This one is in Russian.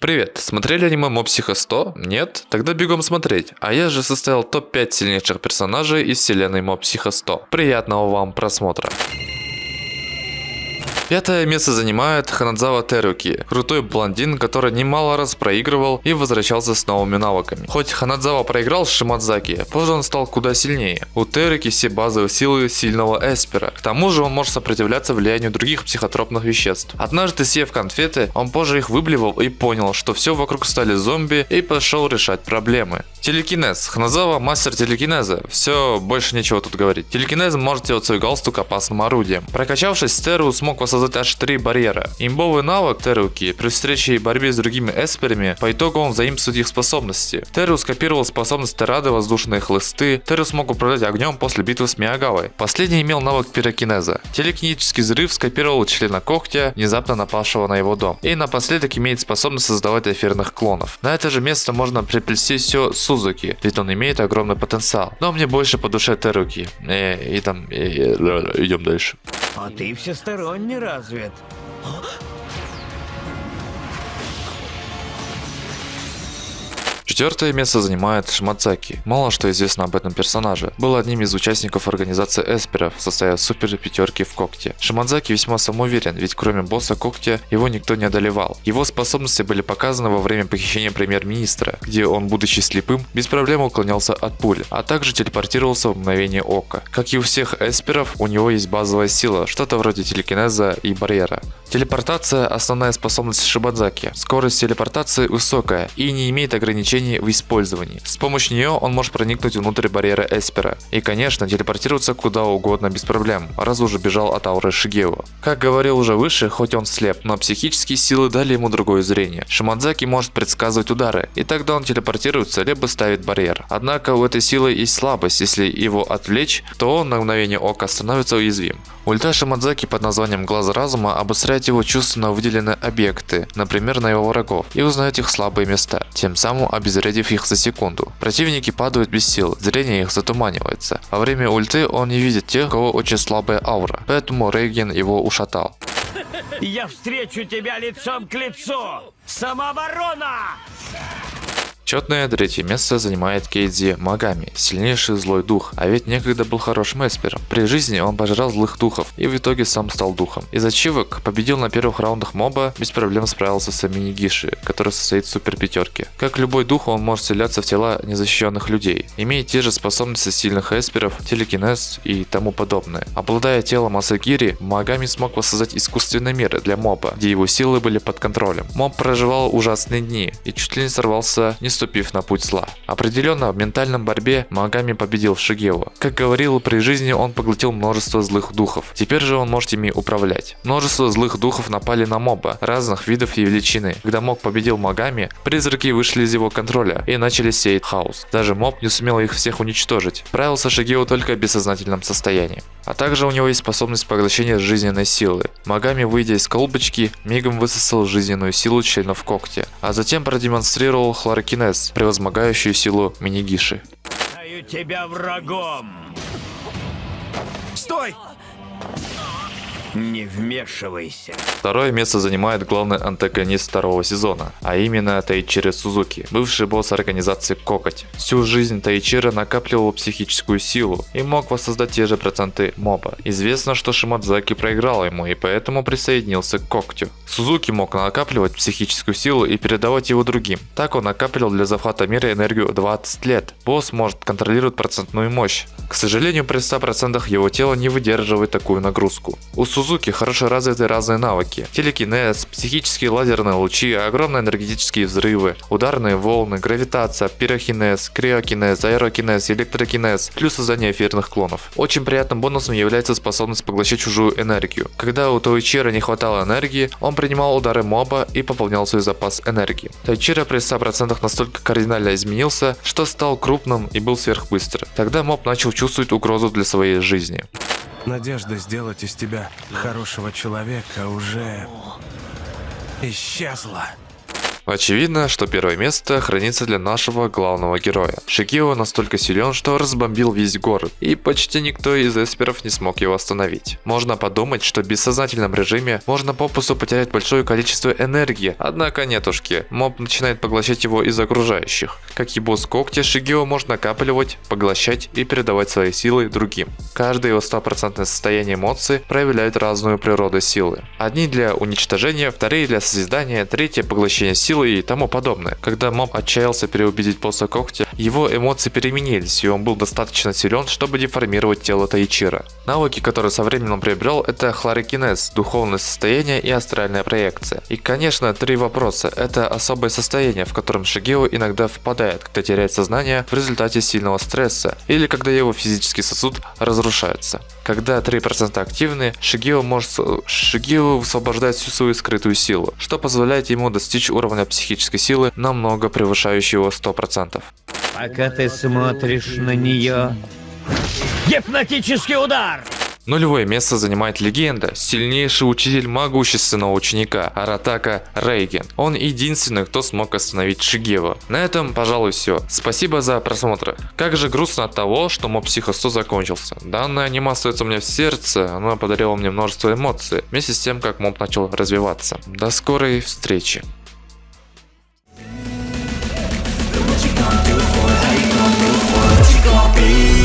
Привет, смотрели аниме Моб Психо 100? Нет? Тогда бегом смотреть. А я же составил топ-5 сильнейших персонажей из вселенной Моб Психо 100. Приятного вам просмотра. Пятое место занимает Ханадзава Теруки, крутой блондин, который немало раз проигрывал и возвращался с новыми навыками. Хоть Ханадзава проиграл Шимадзаки, позже он стал куда сильнее. У Теруки все базовые силы сильного эспера. К тому же он может сопротивляться влиянию других психотропных веществ. Однажды съев конфеты, он позже их выблевал и понял, что все вокруг стали зомби и пошел решать проблемы. Телекинез. Ханадзава мастер телекинеза. Все, больше нечего тут говорить. Телекинез может делать свой галстук опасным орудием. Прокачавшись, Теру смог воссоздать создать аж три барьера. Имбовый навык Теруки при встрече и борьбе с другими эсперами по итогу он заимствует их способности. Теру скопировал способность Терады воздушные хлысты, Теру смог управлять огнем после битвы с Миагавой. Последний имел навык пирокинеза. Телекинетический взрыв скопировал члена когтя, внезапно напавшего на его дом. И напоследок имеет способность создавать эфирных клонов. На это же место можно приплести все Сузуки, ведь он имеет огромный потенциал. Но мне больше по душе Теруки. И, и там, и, и, идем дальше. А ты всесторонне развит. Четвертое место занимает Шмацаки. Мало что известно об этом персонаже. Был одним из участников организации Эсперов, состоя супер пятерки в когте. Шимадзаки весьма самоуверен, ведь кроме босса когтя его никто не одолевал. Его способности были показаны во время похищения премьер-министра, где он, будучи слепым, без проблем уклонялся от пуль, а также телепортировался в мгновение ока. Как и у всех эсперов, у него есть базовая сила, что-то вроде телекинеза и барьера. Телепортация – основная способность Шибадзаки. Скорость телепортации высокая и не имеет ограничений применении в использовании. С помощью нее он может проникнуть внутрь барьера Эспера. И конечно, телепортироваться куда угодно без проблем, раз уже бежал от ауры Шигео. Как говорил уже выше, хоть он слеп, но психические силы дали ему другое зрение. Шимадзаки может предсказывать удары, и тогда он телепортируется, либо ставит барьер. Однако у этой силы есть слабость, если его отвлечь, то он на мгновение ока становится уязвим. Ульта Шимадзаки под названием Глаз Разума обостряет его чувственно выделенные объекты, например на его врагов, и узнает их слабые места, тем самым обезвредив их за секунду. Противники падают без сил, зрение их затуманивается. Во время ульты он не видит тех, у кого очень слабая аура, поэтому Рейген его ушатал. Я встречу тебя лицом к лицу! Самооборона! Четное третье место занимает Кейдзи Магами, сильнейший злой дух, а ведь некогда был хорошим эспером. При жизни он пожрал злых духов и в итоге сам стал духом. Из ачивок победил на первых раундах моба, без проблем справился с Аминигиши, который состоит в супер пятерке. Как любой дух, он может вселяться в тела незащищенных людей, имеет те же способности сильных эсперов, телекинез и тому подобное. Обладая телом Асагири, Магами смог воссоздать искусственный мир для моба, где его силы были под контролем. Моб проживал ужасные дни и чуть ли не сорвался не ступив на путь зла. Определенно, в ментальном борьбе Магами победил Шигео. Как говорил, при жизни он поглотил множество злых духов. Теперь же он может ими управлять. Множество злых духов напали на моба, разных видов и величины. Когда моб победил Магами, призраки вышли из его контроля и начали сеять хаос. Даже моб не сумел их всех уничтожить. Правился Шигео только в бессознательном состоянии. А также у него есть способность поглощения жизненной силы. Магами, выйдя из колбочки, мигом высосал жизненную силу членов когтя, а затем продемонстрировал хлорокинез ТС, превозмогающую силу Минигиши. Тебя врагом! Стой! Не вмешивайся. Второе место занимает главный антагонист второго сезона, а именно Тайчиро Сузуки, бывший босс организации Кокоть. Всю жизнь Тайчиро накапливал психическую силу и мог воссоздать те же проценты моба. Известно, что Шимадзаки проиграл ему и поэтому присоединился к Когтю. Сузуки мог накапливать психическую силу и передавать его другим. Так он накапливал для захвата мира энергию 20 лет. Босс может контролировать процентную мощь. К сожалению, при 100% его тело не выдерживает такую нагрузку. У Сузуки хорошо развиты разные навыки. Телекинез, психические лазерные лучи, огромные энергетические взрывы, ударные волны, гравитация, пирохинез, криокинез, аэрокинез, электрокинез, плюс создание эфирных клонов. Очень приятным бонусом является способность поглощать чужую энергию. Когда у Тоичира не хватало энергии, он принимал удары моба и пополнял свой запас энергии. Тайчира при 100% настолько кардинально изменился, что стал крупным и был сверхбыстр. Тогда моб начал чувствовать угрозу для своей жизни. Надежда сделать из тебя хорошего человека уже исчезла. Очевидно, что первое место хранится для нашего главного героя. Шигео настолько силен, что разбомбил весь город, и почти никто из эсперов не смог его остановить. Можно подумать, что в бессознательном режиме можно попусту потерять большое количество энергии, однако нетушки, моб начинает поглощать его из окружающих. Как и босс когти, Шигео может накапливать, поглощать и передавать свои силы другим. Каждое его стопроцентное состояние эмоций проявляет разную природу силы. Одни для уничтожения, вторые для созидания, третье поглощение силы и тому подобное. Когда моб отчаялся переубедить босса когти, его эмоции переменились, и он был достаточно силен, чтобы деформировать тело Тайчира. Навыки, которые со временем приобрел, это хлорокинез, духовное состояние и астральная проекция. И конечно, три вопроса. Это особое состояние, в котором Шигео иногда впадает, когда теряет сознание в результате сильного стресса, или когда его физический сосуд разрушается. Когда 3% активны, Шигео может Шигео высвобождает всю свою скрытую силу, что позволяет ему достичь уровня психической силы, намного превышающего 100%. Пока ты смотришь на нее... Гипнотический удар! Нулевое место занимает легенда, сильнейший учитель могущественного ученика Аратака Рейген. Он единственный, кто смог остановить Шигева. На этом, пожалуй, все. Спасибо за просмотр. Как же грустно от того, что моб Психо 100 закончился. Данная анима остается у меня в сердце, она подарила мне множество эмоций, вместе с тем, как моб начал развиваться. До скорой встречи. What you gonna do for? How you gonna move for? What you gonna be?